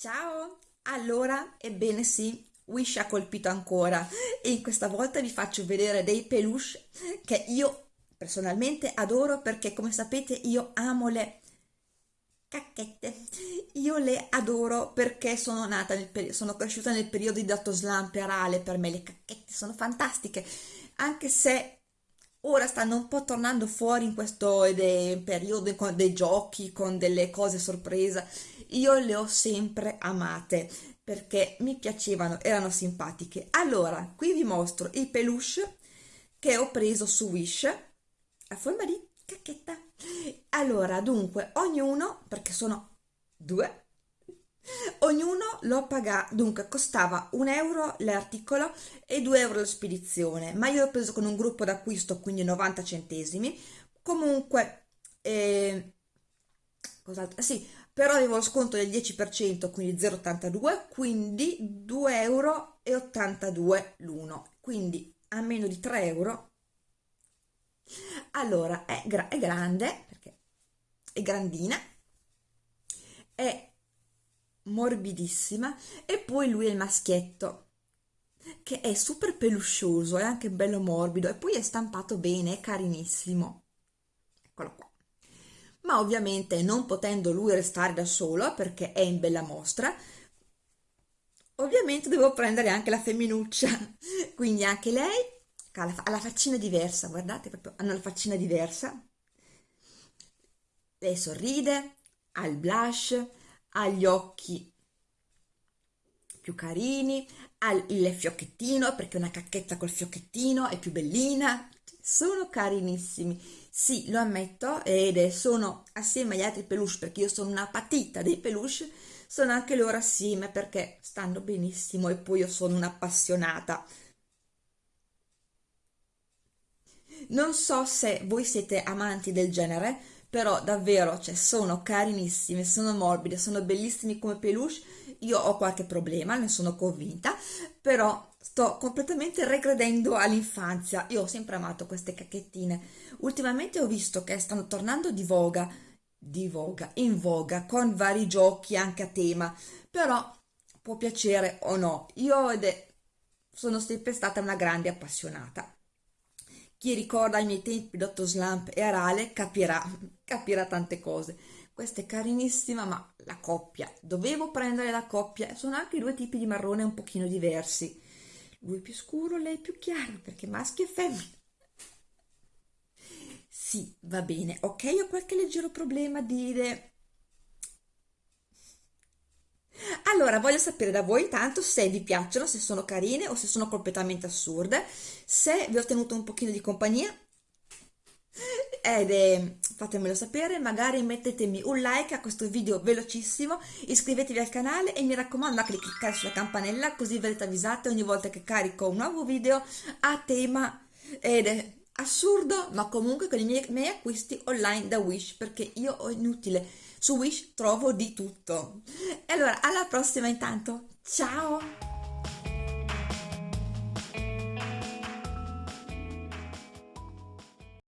Ciao! Allora, ebbene sì, Wish ha colpito ancora e questa volta vi faccio vedere dei peluche che io personalmente adoro perché come sapete io amo le cacchette. Io le adoro perché sono nata nel sono cresciuta nel periodo di dato arale, per me le cacchette sono fantastiche, anche se ora stanno un po' tornando fuori in questo periodo con dei giochi, con delle cose sorpresa. Io le ho sempre amate perché mi piacevano, erano simpatiche. Allora, qui vi mostro i peluche che ho preso su Wish a forma di cacchetta. Allora, dunque, ognuno, perché sono due, ognuno lo paga, dunque costava un euro l'articolo e 2 euro la spedizione, ma io l'ho preso con un gruppo d'acquisto, quindi 90 centesimi. Comunque, eh? Sì, però avevo lo sconto del 10%, quindi 0,82, quindi 2,82 euro l'uno, quindi a meno di 3 euro allora è, gra è grande perché è grandina è morbidissima e poi lui è il maschietto che è super peluscioso è anche bello morbido e poi è stampato bene è carinissimo. Eccolo qua. Ma ovviamente non potendo lui restare da solo perché è in bella mostra ovviamente devo prendere anche la femminuccia. Quindi anche lei ha la faccina diversa, guardate, proprio hanno la faccina diversa. Lei sorride, ha il blush, gli occhi più carini, ha il fiocchettino, perché una cacchetta col fiocchettino è più bellina. Sono carinissimi, sì, lo ammetto, ed sono assieme agli altri peluche, perché io sono una patita dei peluche, sono anche loro assieme perché stanno benissimo e poi io sono un'appassionata Non so se voi siete amanti del genere, però davvero, cioè, sono carinissime, sono morbide, sono bellissimi come peluche. Io ho qualche problema, ne sono convinta, però sto completamente regredendo all'infanzia. Io ho sempre amato queste cacchettine. Ultimamente ho visto che stanno tornando di voga, di voga, in voga, con vari giochi anche a tema, però può piacere o no. Io sono sempre stata una grande appassionata. Chi ricorda i miei tempi d'otto slump e arale capirà, capirà tante cose. Questa è carinissima, ma la coppia, dovevo prendere la coppia, sono anche due tipi di marrone un pochino diversi. Lui più scuro, lei più chiaro, perché maschio e femmina. Sì, va bene, ok, ho qualche leggero problema a dire allora, voglio sapere da voi intanto se vi piacciono, se sono carine o se sono completamente assurde, se vi ho tenuto un pochino di compagnia ed è, fatemelo sapere, magari mettetemi un like a questo video velocissimo, iscrivetevi al canale e mi raccomando anche di cliccare sulla campanella così verrete avvisate ogni volta che carico un nuovo video a tema ed è assurdo ma comunque con i miei, miei acquisti online da Wish perché io ho inutile su Wish trovo di tutto. E allora, alla prossima intanto. Ciao!